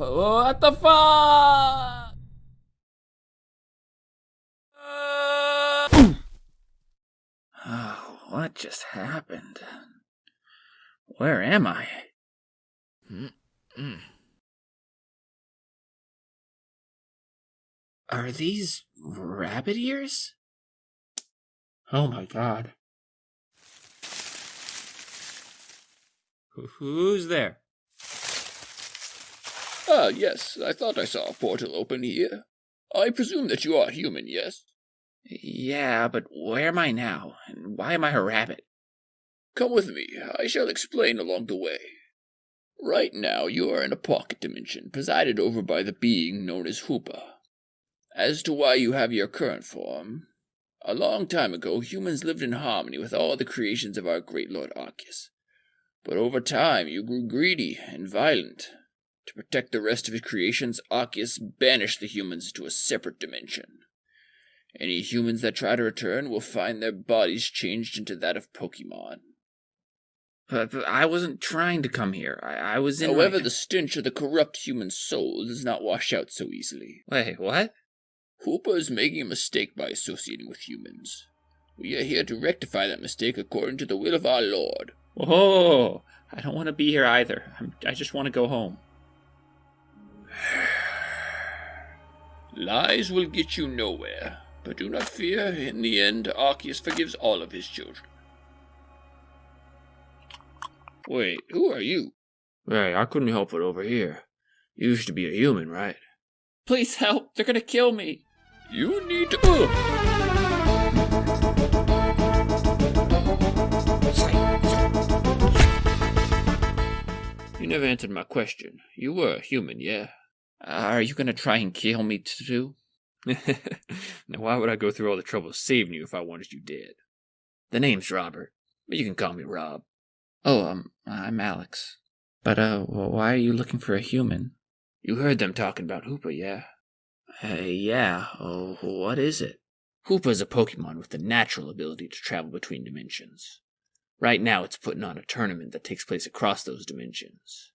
What the fuck? Oh, what just happened? Where am I? Mm-mm. Are these rabbit ears? Oh my god. Who's there? Ah, yes, I thought I saw a portal open here. I presume that you are human, yes? Yeah, but where am I now, and why am I a rabbit? Come with me, I shall explain along the way. Right now, you are in a pocket dimension, presided over by the being known as Hoopa. As to why you have your current form, a long time ago humans lived in harmony with all the creations of our great Lord Arceus. But over time you grew greedy and violent. To protect the rest of his creations, Arceus banished the humans to a separate dimension. Any humans that try to return will find their bodies changed into that of Pokemon. But, but I wasn't trying to come here. I, I was in. However, my... the stench of the corrupt human soul does not wash out so easily. Wait, what? Hoopa is making a mistake by associating with humans. We are here to rectify that mistake according to the will of our Lord. Oh, I don't want to be here either. I'm, I just want to go home. Lies will get you nowhere, but do not fear. In the end, Arceus forgives all of his children. Wait, who are you? Hey, I couldn't help it over here. You used to be a human, right? Please help! They're gonna kill me! You need to. Uh. You never answered my question. You were a human, yeah? Are you gonna try and kill me too? now, why would I go through all the trouble of saving you if I wanted you dead? The name's Robert, but you can call me Rob. Oh, um, I'm Alex. But, uh, why are you looking for a human? You heard them talking about Hoopa, yeah? Uh, yeah. Oh, what is it? Hoopa is a Pokemon with the natural ability to travel between dimensions. Right now, it's putting on a tournament that takes place across those dimensions.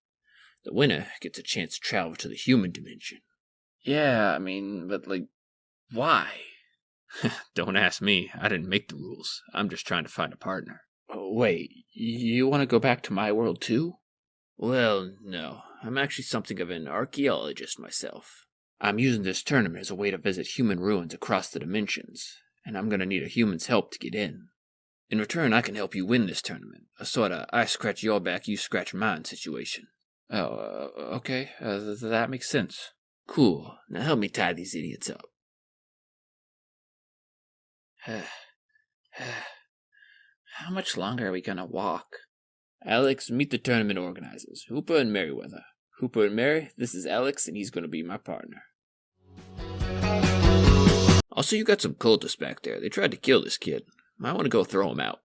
The winner gets a chance to travel to the human dimension. Yeah, I mean, but like, why? Don't ask me. I didn't make the rules. I'm just trying to find a partner. Oh, wait, you want to go back to my world too? Well, no. I'm actually something of an archaeologist myself. I'm using this tournament as a way to visit human ruins across the dimensions, and I'm gonna need a human's help to get in. In return, I can help you win this tournament, a sort of I scratch your back, you scratch mine situation. Oh, uh, okay, uh, th that makes sense. Cool, now help me tie these idiots up. How much longer are we gonna walk? Alex, meet the tournament organizers, Hoopa and Merryweather. Hoopa and Mary, this is Alex, and he's gonna be my partner. Also, you got some cultists back there. They tried to kill this kid. Might want to go throw him out.